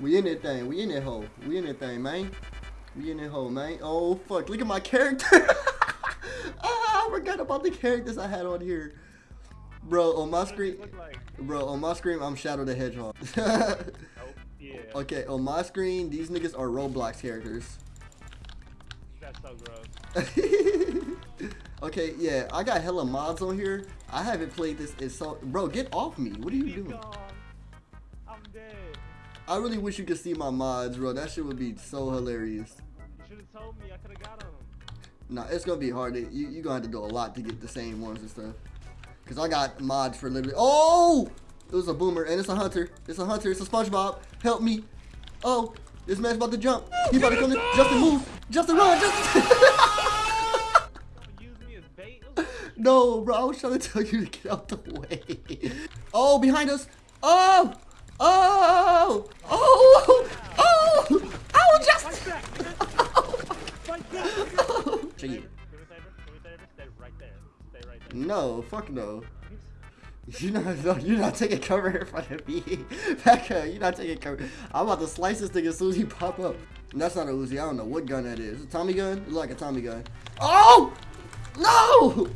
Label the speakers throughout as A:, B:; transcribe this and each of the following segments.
A: We in that thing. We in that hole. We in that thing, man. We in that hole, man. Oh, fuck. Look at my character. ah, I forgot about the characters I had on here. Bro, on my screen.
B: Like?
A: Bro, on my screen, I'm Shadow the Hedgehog.
B: Oh, yeah.
A: okay, on my screen, these niggas are Roblox characters.
B: That's so gross.
A: okay, yeah, I got hella mods on here. I haven't played this in so... Bro, get off me. What are you
B: He's
A: doing?
B: gone. I'm dead.
A: I really wish you could see my mods, bro. That shit would be so hilarious.
B: You should have told me. I could have got him.
A: Nah, it's gonna be hard. To, you you gonna have to do a lot to get the same ones and stuff. Cause I got mods for literally. Oh, it was a boomer and it's a hunter. It's a hunter. It's a SpongeBob. Help me. Oh, this man's about to jump. He about to come in. Justin, move. Justin, run. Justin.
B: Use me as bait.
A: No, bro. I was trying to tell you to get out the way. Oh, behind us. Oh. Oh. Oh. Oh. Oh, Justin.
B: Fight back. Fight back.
A: Oh.
B: Can we save her? Can we save her? Stay right there. Stay right there.
A: No, fuck no. You're not, no, you're not taking cover in front of me. Back up, you're not taking cover. I'm about to slice this thing as soon as he pop up. And that's not a Uzi. I don't know what gun that is. A Tommy gun? It look like a Tommy gun. Oh! No!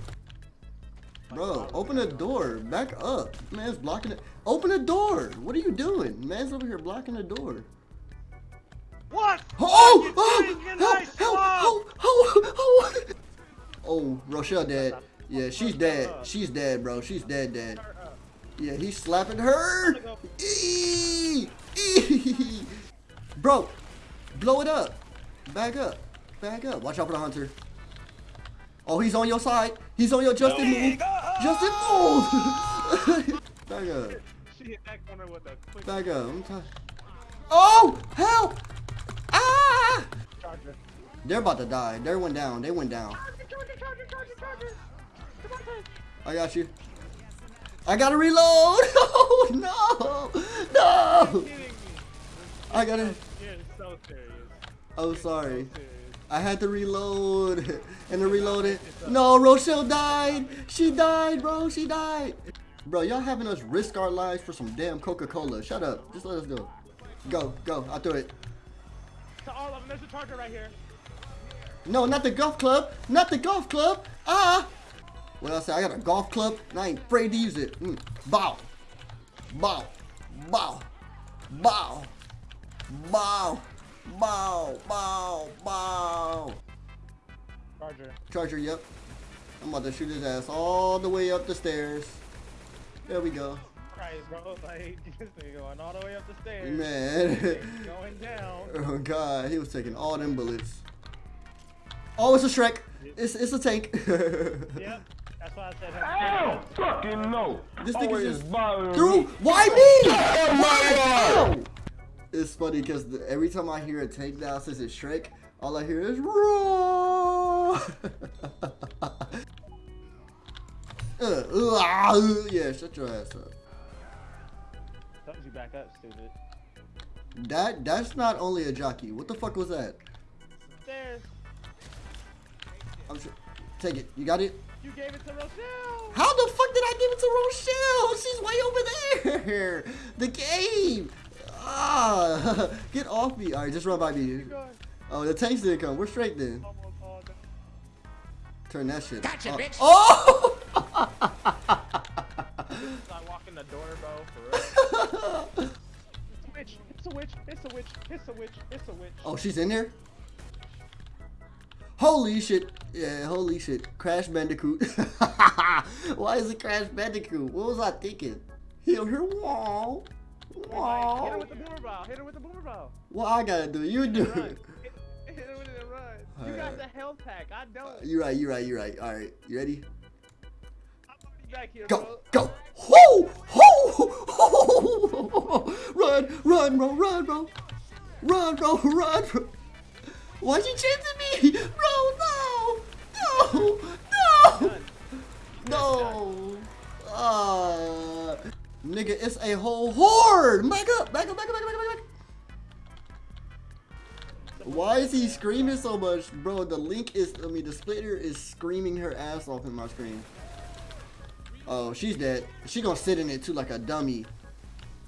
A: Bro, open the door. Back up. Man's blocking it. Open the door. What are you doing? Man's over here blocking the door.
B: What?
A: Oh! Oh!
B: did, you oh,
A: Help!
B: Help!
A: Oh! Oh! Oh! Oh! Rochelle dead. Yeah, she's dead. She's dead, bro. She's dead, dead. Yeah, he's slapping her. Eee! Eee! Bro, blow it up. Back up. Back up. Watch out for the hunter. Oh, he's on your side. He's on your Justin move. Justin move. Back up.
B: She hit that corner with a quick
A: Back up. I'm trying. Oh, help! Ah!
B: charger.
A: They're about to die. They went down. They went down.
B: Charger, charger, charger, charger, charger. Come on, Tay.
A: I got you. I gotta reload. Oh no! No!
B: Kidding.
A: I gotta.
B: You're so serious.
A: Oh, sorry.
B: So serious.
A: I had to reload. And to reload it. No, Rochelle died. She died, bro. She died. Bro, y'all having us risk our lives for some damn Coca-Cola. Shut up. Just let us go. Go, go. I'll do it.
B: To all of them, there's a charger right here.
A: No, not the golf club. Not the golf club. Ah. What else? I got a golf club and I ain't afraid to use it. Mm. Bow. Bow. Bow. Bow. Bow. Bow. Bow. Bow.
B: Charger.
A: Charger, yep. I'm about to shoot his ass all the way up the stairs. There we go.
B: Christ, bro. Like, this nigga going all the way up the stairs.
A: Man.
B: Going down.
A: oh god, he was taking all them bullets. Oh, it's a Shrek. It's it's a tank.
B: Yep. That's why I said
C: Hell fucking no.
A: This nigga
C: Always
A: just
C: bothering
A: Through?
C: me.
A: Why me?
C: Oh my God.
A: It's funny because every time I hear a tank now says it's Shrek, all I hear is roar. yeah, shut your ass up.
B: Told you back up, stupid.
A: That that's not only a jockey. What the fuck was that?
B: Stairs.
A: I'm sure. Take it. You got it.
B: You gave it to Rochelle.
A: How the fuck did I give it to Rochelle? She's way over there. The game. Ah, get off me. All right, just run by me. Oh, the tanks didn't come. We're straight then.
B: Almost all done.
A: Turn that shit.
D: Gotcha,
A: off.
D: bitch.
A: Oh!
B: Start walking the door, bro. For real. It's a witch. It's a witch. It's a witch. It's a witch. It's a witch.
A: oh, she's in there. Holy shit. Yeah, holy shit. Crash Bandicoot. Why is it Crash Bandicoot? What was I thinking? Heal her wall.
B: Like, hit her with the boomer bow. Hit her with the boomer bow.
A: What I gotta do? You do it.
B: Hit, hit her with it and run. You
A: Alright.
B: got the health pack. I don't.
A: Uh, you're right, you're right, you're right. All right, you ready?
B: I'm back here,
A: Go,
B: bro.
A: go. Ho, ho, ho. Run, run, bro, run, bro. Run, bro, run, bro. Why'd you chasing me? Bro, no. No, no.
B: Done.
A: No. Nigga, it's a whole horde. Back up, back up, back up, back up, back up, back up. Why is he screaming so much? Bro, the link is, I mean, the spitter is screaming her ass off in my screen. Oh, she's dead. She gonna sit in it too like a dummy.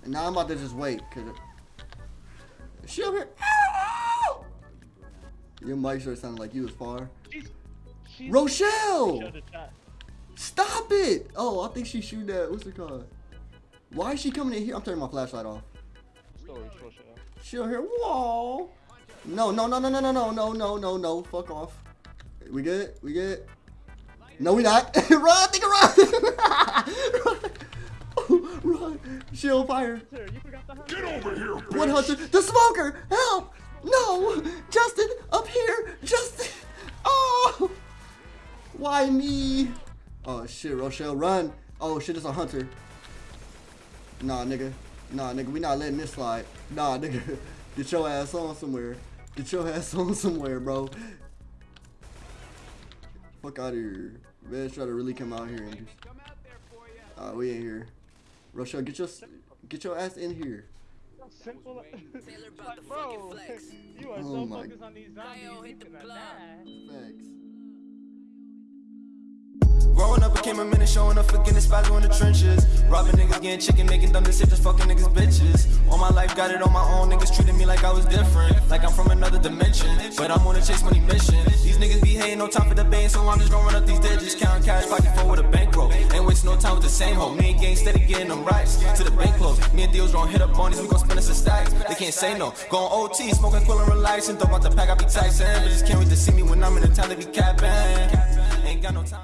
A: And now I'm about to just wait. Cause She over here. Ow! Your mic started sounding like you was far.
B: She's. she's
A: Rochelle! Stop it! Oh, I think she's shooting at what's it called? Why is she coming in here? I'm turning my flashlight off.
B: Story,
A: She over here. Whoa! No, no, no, no, no, no, no, no, no, no, no. Fuck off. We good? We good? No, we not. run, nigga, run! run! run! She on fire.
B: Sir, you forgot the hunt.
C: Get over here, bitch.
A: What hunter? The smoker! Help! No! Justin, up here! Justin! Oh! Why me? Oh shit, Rochelle, run! Oh shit, it's a hunter. Nah, nigga. Nah, nigga, we not letting this slide. Nah, nigga. Get your ass on somewhere. Get your ass on somewhere, bro. Fuck out of here. Man, try to really come out here and just. Uh, we ain't here. Rochelle, get your get your ass in here.
B: Simple. like, bro, you are
A: Oh
B: so
A: my-
B: focused on these zombies, you cannot die.
A: Thanks.
D: Growing up became a minute, showing up for spots in the trenches. Robbing niggas, getting chicken, making dumb decisions, fucking niggas, bitches. All my life, got it on my own. Niggas treating me like I was different, like I'm from another dimension. But I'm on a chase money mission. These niggas be hating, no time for debate, so I'm just run up these digits, count cash, pocket full with a bankroll. Ain't wasting no time with the same hoe. Me and gang steady getting them rights to the bank close. Me and deals gonna hit up on we gon' spend us a stacks. They can't say no. Going OT, smoking quill and relaxing. Don't want the pack, I be Tyson. Bitches can't wait to see me when I'm in the town, they be capping. Ain't got no time.